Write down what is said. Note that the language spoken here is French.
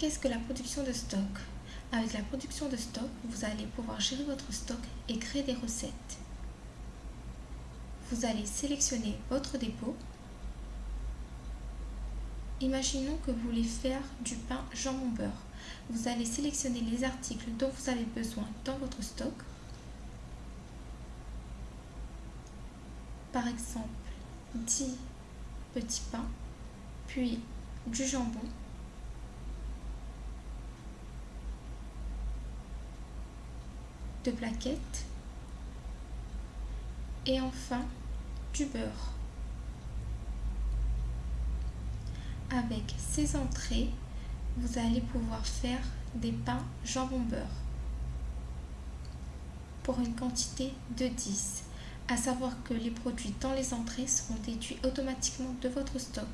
Qu'est-ce que la production de stock? Avec la production de stock, vous allez pouvoir gérer votre stock et créer des recettes. Vous allez sélectionner votre dépôt. Imaginons que vous voulez faire du pain jambon beurre. Vous allez sélectionner les articles dont vous avez besoin dans votre stock. Par exemple, 10 petits pains, puis du jambon, de plaquettes et enfin du beurre. Avec ces entrées, vous allez pouvoir faire des pains jambon beurre pour une quantité de 10. À savoir que les produits dans les entrées seront déduits automatiquement de votre stock.